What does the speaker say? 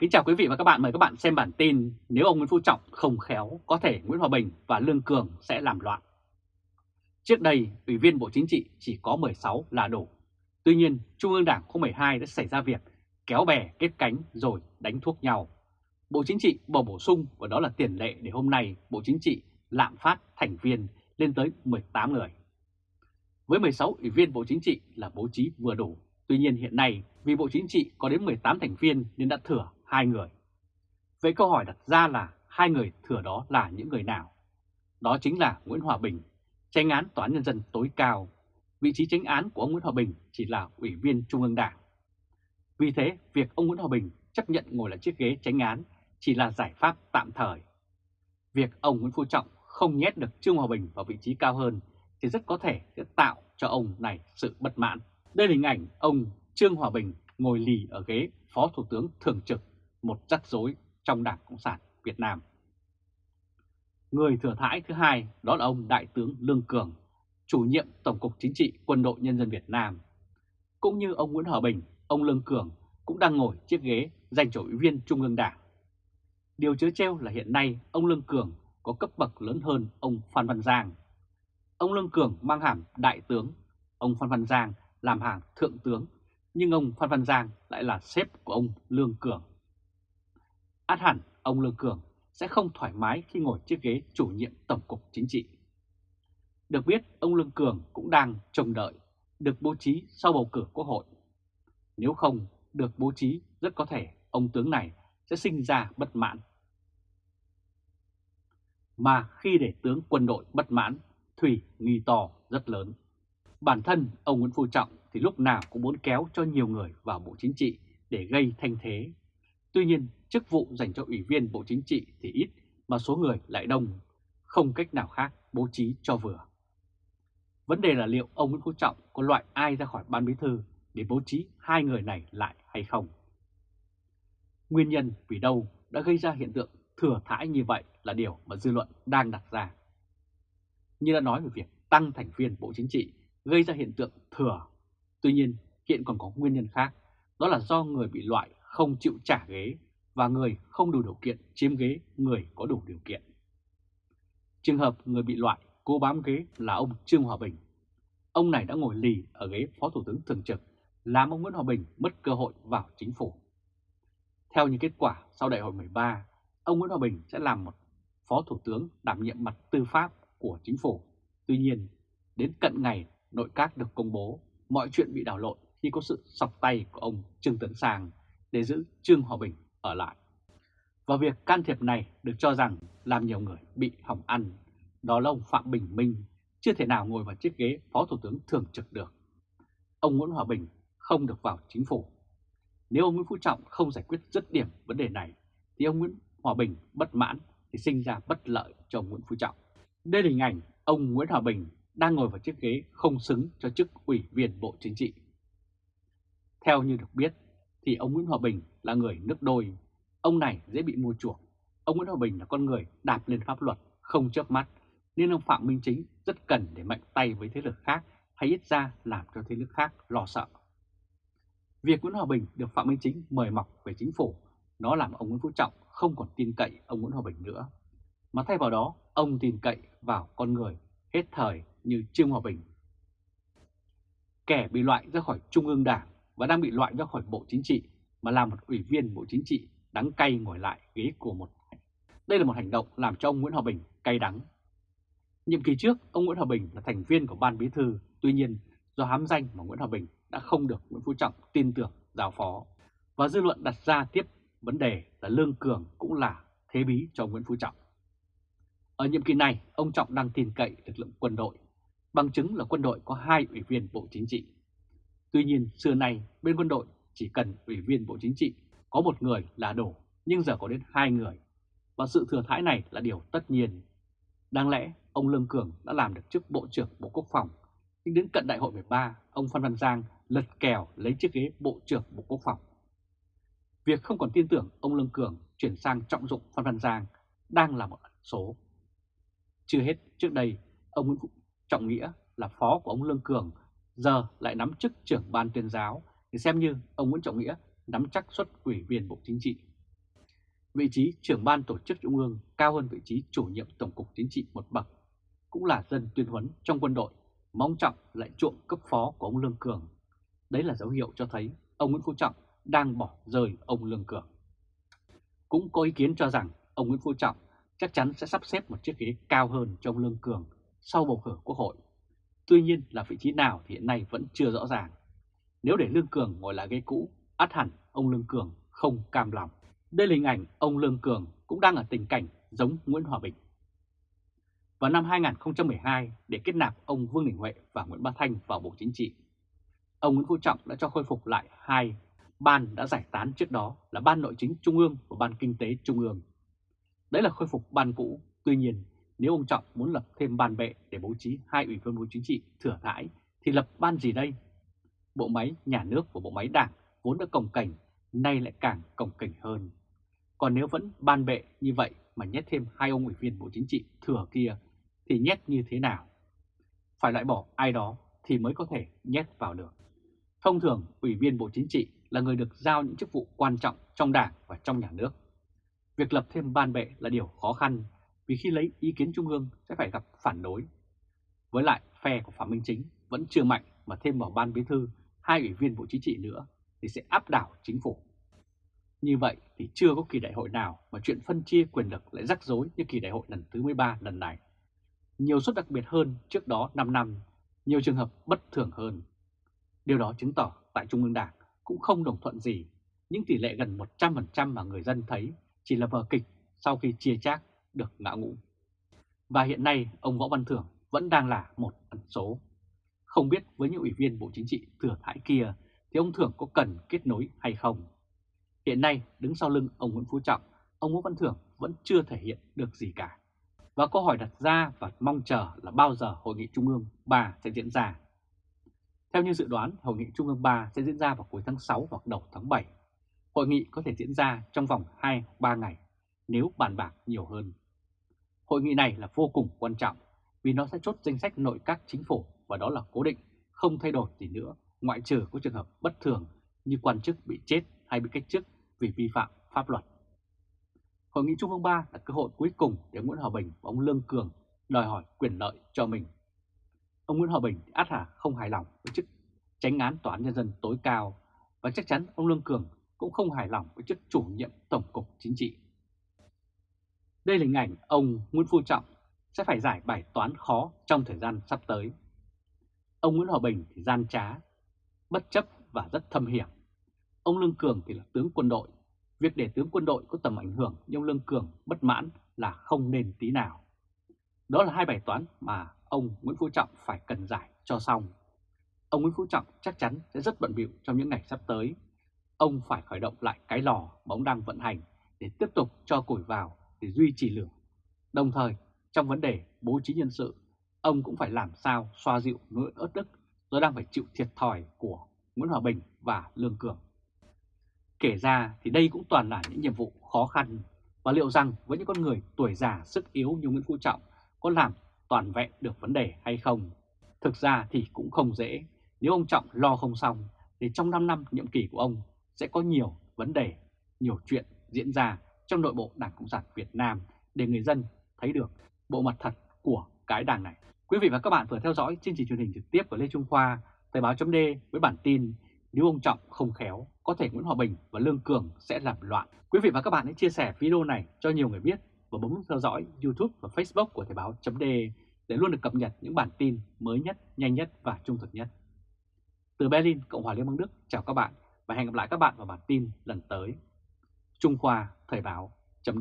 Kính chào quý vị và các bạn, mời các bạn xem bản tin Nếu ông Nguyễn Phú Trọng không khéo, có thể Nguyễn Hòa Bình và Lương Cường sẽ làm loạn. Trước đây, Ủy viên Bộ Chính trị chỉ có 16 là đủ. Tuy nhiên, Trung ương Đảng khóa 12 đã xảy ra việc kéo bè kết cánh rồi đánh thuốc nhau. Bộ Chính trị bổ bổ sung và đó là tiền lệ để hôm nay Bộ Chính trị lạm phát thành viên lên tới 18 người. Với 16 ủy viên Bộ Chính trị là bố trí vừa đủ. Tuy nhiên hiện nay vì Bộ Chính trị có đến 18 thành viên nên đã thừa hai người. Vậy câu hỏi đặt ra là hai người thừa đó là những người nào? Đó chính là Nguyễn Hòa Bình, tranh án Tòa án Nhân dân tối cao. Vị trí tranh án của ông Nguyễn Hòa Bình chỉ là Ủy viên Trung ương Đảng. Vì thế, việc ông Nguyễn Hòa Bình chấp nhận ngồi lại chiếc ghế tranh án chỉ là giải pháp tạm thời. Việc ông Nguyễn Phú Trọng không nhét được Trương Hòa Bình vào vị trí cao hơn thì rất có thể sẽ tạo cho ông này sự bất mãn. Đây là hình ảnh ông Trương Hòa Bình ngồi lì ở ghế Phó Thủ tướng Thường trực, một rắc rối trong Đảng Cộng sản Việt Nam. Người thừa thãi thứ hai đó là ông Đại tướng Lương Cường, chủ nhiệm Tổng cục Chính trị Quân đội Nhân dân Việt Nam. Cũng như ông Nguyễn Hòa Bình, ông Lương Cường cũng đang ngồi chiếc ghế dành cho ủy viên Trung ương Đảng. Điều chớ treo là hiện nay ông Lương Cường có cấp bậc lớn hơn ông Phan Văn Giang. Ông Lương Cường mang hàm đại tướng, ông Phan Văn Giang làm hàm thượng tướng, nhưng ông Phan Văn Giang lại là sếp của ông Lương Cường. Át hẳn ông Lương Cường sẽ không thoải mái khi ngồi chiếc ghế chủ nhiệm Tổng cục Chính trị. Được biết, ông Lương Cường cũng đang trông đợi được bố trí sau bầu cử quốc hội. Nếu không được bố trí, rất có thể ông tướng này sẽ sinh ra bất mãn. Mà khi để tướng quân đội bất mãn, Thủy nghi to rất lớn. Bản thân ông Nguyễn Phú Trọng thì lúc nào cũng muốn kéo cho nhiều người vào Bộ Chính trị để gây thanh thế. Tuy nhiên, chức vụ dành cho Ủy viên Bộ Chính trị thì ít mà số người lại đông, không cách nào khác bố trí cho vừa. Vấn đề là liệu ông Nguyễn Phú Trọng có loại ai ra khỏi ban bí thư để bố trí hai người này lại hay không? Nguyên nhân vì đâu đã gây ra hiện tượng thừa thãi như vậy là điều mà dư luận đang đặt ra. Như đã nói về việc tăng thành viên Bộ Chính trị gây ra hiện tượng thừa. Tuy nhiên, hiện còn có nguyên nhân khác, đó là do người bị loại không chịu trả ghế và người không đủ điều kiện chiếm ghế người có đủ điều kiện. Trường hợp người bị loại cố bám ghế là ông Trương Hòa Bình. Ông này đã ngồi lì ở ghế Phó Thủ tướng Thường trực, làm ông Nguyễn Hòa Bình mất cơ hội vào chính phủ. Theo những kết quả sau đại hội 13, ông Nguyễn Hòa Bình sẽ làm một Phó Thủ tướng đảm nhiệm mặt tư pháp của chính phủ. Tuy nhiên, đến cận ngày nội các được công bố, mọi chuyện bị đảo lộn khi có sự sọc tay của ông Trương Tấn sàng để giữ Trương Hòa Bình ở lại. Và việc can thiệp này được cho rằng làm nhiều người bị hỏng ăn. Đó là ông Phạm Bình Minh chưa thể nào ngồi vào chiếc ghế Phó Thủ tướng Thường trực được. Ông Nguyễn Hòa Bình không được vào chính phủ. Nếu ông Nguyễn Phú Trọng không giải quyết dứt điểm vấn đề này, thì ông Nguyễn Hòa Bình bất mãn thì sinh ra bất lợi cho ông Nguyễn Phú Trọng. Đây là hình ảnh ông Nguyễn Hòa Bình đang ngồi vào chiếc ghế không xứng cho chức ủy viên Bộ Chính trị. Theo như được biết, thì ông Nguyễn Hòa Bình là người nước đôi. Ông này dễ bị mua chuộc. Ông Nguyễn Hòa Bình là con người đạp lên pháp luật, không chớp mắt, nên ông Phạm Minh Chính rất cần để mạnh tay với thế lực khác hay ít ra làm cho thế lực khác lo sợ. Việc Nguyễn Hòa Bình được Phạm Minh Chính mời mọc về chính phủ, nó làm ông Nguyễn Phú Trọng không còn tin cậy ông Nguyễn Hòa Bình nữa. Mà thay vào đó, ông tin cậy vào con người hết thời như Trương Hòa Bình. Kẻ bị loại ra khỏi Trung ương Đảng và đang bị loại ra khỏi Bộ Chính trị mà làm một ủy viên Bộ Chính trị đắng cay ngồi lại ghế của một. Đây là một hành động làm cho ông Nguyễn Hòa Bình cay đắng. Nhiệm kỳ trước, ông Nguyễn Hòa Bình là thành viên của Ban Bí Thư, tuy nhiên do hám danh mà Nguyễn Hòa Bình đã không được Nguyễn Phú Trọng tin tưởng giao phó. Và dư luận đặt ra tiếp vấn đề là Lương Cường cũng là thế bí cho Nguyễn Phú Trọng. Ở nhiệm kỳ này, ông Trọng đang tin cậy lực lượng quân đội, bằng chứng là quân đội có hai ủy viên Bộ Chính trị. Tuy nhiên, xưa nay bên quân đội chỉ cần ủy viên Bộ Chính trị có một người là đủ, nhưng giờ có đến hai người. Và sự thừa thãi này là điều tất nhiên. Đáng lẽ, ông Lương Cường đã làm được chức Bộ trưởng Bộ Quốc phòng, nhưng đến cận đại hội 13, ông Phan Văn Giang lật kèo lấy chiếc ghế Bộ trưởng Bộ Quốc phòng. Việc không còn tin tưởng ông Lương Cường chuyển sang trọng dụng Phan Văn Giang đang là một số. Chưa hết, trước đây, ông Nguyễn Trọng Nghĩa là phó của ông Lương Cường, giờ lại nắm chức trưởng ban tuyên giáo, thì xem như ông Nguyễn Trọng Nghĩa nắm chắc suất ủy viên Bộ Chính trị. Vị trí trưởng ban tổ chức Trung ương cao hơn vị trí chủ nhiệm Tổng cục Chính trị một bậc, cũng là dân tuyên huấn trong quân đội, mong trọng lại chuộng cấp phó của ông Lương Cường. Đấy là dấu hiệu cho thấy ông Nguyễn Phú Trọng đang bỏ rơi ông Lương Cường. Cũng có ý kiến cho rằng ông Nguyễn Phú Trọng chắc chắn sẽ sắp xếp một chiếc ghế cao hơn cho ông Lương Cường sau bầu cử quốc hội. Tuy nhiên là vị trí nào thì hiện nay vẫn chưa rõ ràng. Nếu để Lương Cường ngồi lại ghế cũ, át hẳn ông Lương Cường không cam lòng. Đây là hình ảnh ông Lương Cường cũng đang ở tình cảnh giống Nguyễn Hòa Bình. Vào năm 2012, để kết nạp ông Vương Đình Huệ và Nguyễn Bá Thanh vào Bộ Chính trị, ông Nguyễn Phú Trọng đã cho khôi phục lại hai ban đã giải tán trước đó là Ban Nội chính Trung ương và Ban Kinh tế Trung ương. Đấy là khôi phục ban cũ, tuy nhiên nếu ông Trọng muốn lập thêm ban bệ để bố trí hai ủy viên Bộ Chính trị thừa thãi thì lập ban gì đây? Bộ máy nhà nước và bộ máy đảng vốn đã cồng cảnh, nay lại càng cồng cảnh hơn. Còn nếu vẫn ban bệ như vậy mà nhét thêm hai ông ủy viên Bộ Chính trị thừa kia thì nhét như thế nào? Phải loại bỏ ai đó thì mới có thể nhét vào được. Thông thường, Ủy viên Bộ Chính trị là người được giao những chức vụ quan trọng trong đảng và trong nhà nước. Việc lập thêm ban bệ là điều khó khăn vì khi lấy ý kiến Trung ương sẽ phải gặp phản đối. Với lại phe của Phạm Minh Chính vẫn chưa mạnh mà thêm vào ban bí thư hai ủy viên Bộ Chính trị nữa thì sẽ áp đảo chính phủ. Như vậy thì chưa có kỳ đại hội nào mà chuyện phân chia quyền lực lại rắc rối như kỳ đại hội lần thứ 13 lần này. Nhiều suất đặc biệt hơn trước đó 5 năm, nhiều trường hợp bất thường hơn. Điều đó chứng tỏ tại Trung ương Đảng cũng không đồng thuận gì, những tỷ lệ gần 100% mà người dân thấy chỉ là vở kịch sau khi chia chác được ngã ngũ. Và hiện nay ông Võ Văn Thưởng vẫn đang là một ẩn số. Không biết với những ủy viên Bộ Chính trị thừa thải kia thì ông Thưởng có cần kết nối hay không? Hiện nay đứng sau lưng ông Nguyễn Phú Trọng, ông Võ Văn Thưởng vẫn chưa thể hiện được gì cả. Và câu hỏi đặt ra và mong chờ là bao giờ Hội nghị Trung ương 3 sẽ diễn ra theo như dự đoán, Hội nghị Trung ương 3 sẽ diễn ra vào cuối tháng 6 hoặc đầu tháng 7. Hội nghị có thể diễn ra trong vòng 2-3 ngày nếu bàn bạc nhiều hơn. Hội nghị này là vô cùng quan trọng vì nó sẽ chốt danh sách nội các chính phủ và đó là cố định, không thay đổi gì nữa, ngoại trừ có trường hợp bất thường như quan chức bị chết hay bị cách chức vì vi phạm pháp luật. Hội nghị Trung ương 3 là cơ hội cuối cùng để Nguyễn Hòa Bình và ông Lương Cường đòi hỏi quyền lợi cho mình Ông Nguyễn Hòa Bình át hà không hài lòng với chức tránh án tòa án nhân dân tối cao và chắc chắn ông Lương Cường cũng không hài lòng với chức chủ nhiệm Tổng cục Chính trị. Đây là hình ảnh ông Nguyễn Phú Trọng sẽ phải giải bài toán khó trong thời gian sắp tới. Ông Nguyễn Hòa Bình thì gian trá, bất chấp và rất thâm hiểm. Ông Lương Cường thì là tướng quân đội. Việc để tướng quân đội có tầm ảnh hưởng như ông Lương Cường bất mãn là không nên tí nào. Đó là hai bài toán mà ông Nguyễn Phú Trọng phải cần giải cho xong. Ông Nguyễn Phú Trọng chắc chắn sẽ rất bận bịu trong những ngày sắp tới. Ông phải khởi động lại cái lò mà ông đang vận hành để tiếp tục cho củi vào để duy trì lửa. Đồng thời, trong vấn đề bố trí nhân sự, ông cũng phải làm sao xoa dịu nỗi ớt đức do đang phải chịu thiệt thòi của Nguyễn Hòa Bình và Lương Cường. Kể ra thì đây cũng toàn là những nhiệm vụ khó khăn và liệu rằng với những con người tuổi già sức yếu như Nguyễn Phú Trọng có làm toàn vẹn được vấn đề hay không. Thực ra thì cũng không dễ, nếu ông Trọng lo không xong thì trong 5 năm nhiệm kỳ của ông sẽ có nhiều vấn đề, nhiều chuyện diễn ra trong nội bộ Đảng Cộng sản Việt Nam để người dân thấy được bộ mặt thật của cái đảng này. Quý vị và các bạn vừa theo dõi chương trình truyền hình trực tiếp của Lê Trung Khoa, Thời báo chấm với bản tin nếu ông Trọng không khéo, có thể Nguyễn Hòa Bình và Lương Cường sẽ làm loạn. Quý vị và các bạn hãy chia sẻ video này cho nhiều người biết và bấm nút theo dõi YouTube và Facebook của Thời báo chấm để luôn được cập nhật những bản tin mới nhất, nhanh nhất và trung thực nhất. Từ Berlin, Cộng hòa Liên bang Đức, chào các bạn và hẹn gặp lại các bạn vào bản tin lần tới. Trung Khoa Thời báo chấm